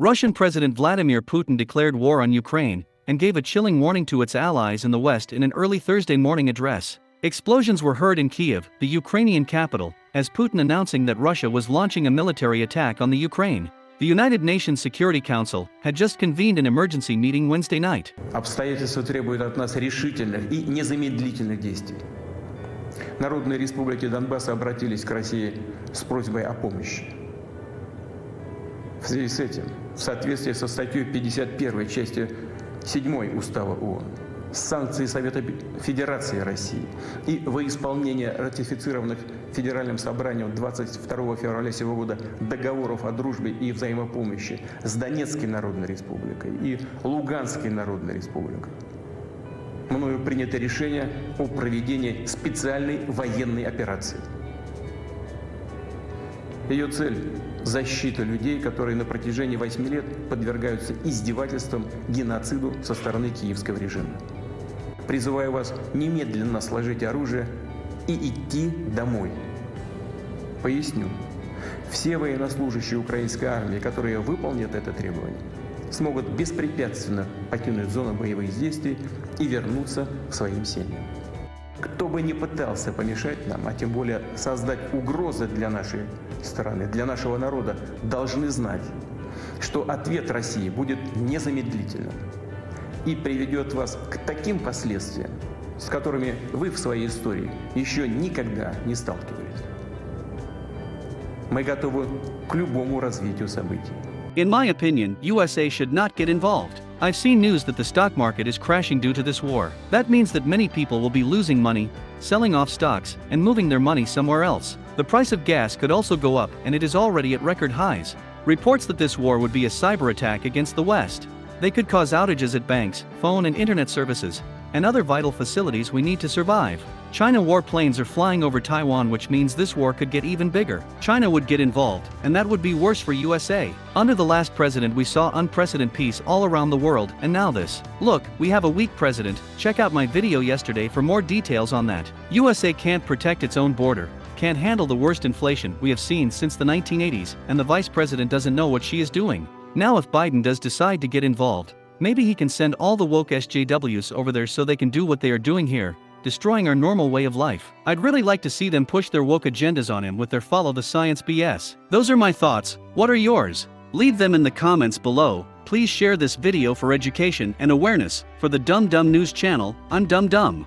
Russian President Vladimir Putin declared war on Ukraine and gave a chilling warning to its allies in the West in an early Thursday morning address. Explosions were heard in Kiev, the Ukrainian capital, as Putin announcing that Russia was launching a military attack on the Ukraine. The United Nations Security Council had just convened an emergency meeting Wednesday night. Обстоятельства требуют от нас решительных и незамедлительных действий. Народные республики Донбасса обратились к России с просьбой о помощи. Связи с этим, в соответствии со статьей 51 части 7 Устава ООН, санкции Совета Федерации России и во исполнение ратифицированных Федеральным собранием 22 февраля сего года договоров о дружбе и взаимопомощи с Донецкой Народной Республикой и Луганской Народной Республикой. Мною принято решение о проведении специальной военной операции. Ее цель – защита людей, которые на протяжении 8 лет подвергаются издевательствам, геноциду со стороны киевского режима. Призываю вас немедленно сложить оружие и идти домой. Поясню. Все военнослужащие украинской армии, которые выполнят это требование, смогут беспрепятственно покинуть зону боевых действий и вернуться к своим семьям. Кто бы ни пытался помешать нам, а тем более создать угрозы для нашей страны, для нашего народа, должны знать, что ответ России будет незамедлительным и приведет вас к таким последствиям, с которыми вы в своей истории еще никогда не сталкивались. Мы готовы к любому развитию событий. In my opinion, USA should not get involved. I've seen news that the stock market is crashing due to this war. That means that many people will be losing money, selling off stocks, and moving their money somewhere else. The price of gas could also go up and it is already at record highs. Reports that this war would be a cyber attack against the West. They could cause outages at banks, phone and internet services, and other vital facilities we need to survive. China warplanes are flying over Taiwan which means this war could get even bigger. China would get involved, and that would be worse for USA. Under the last president we saw unprecedented peace all around the world, and now this. Look, we have a weak president, check out my video yesterday for more details on that. USA can't protect its own border, can't handle the worst inflation we have seen since the 1980s, and the vice president doesn't know what she is doing. Now if Biden does decide to get involved, maybe he can send all the woke SJWs over there so they can do what they are doing here, destroying our normal way of life. I'd really like to see them push their woke agendas on him with their follow the science BS. Those are my thoughts, what are yours? Leave them in the comments below, please share this video for education and awareness, for the Dumb Dumb News channel, I'm Dumb Dumb.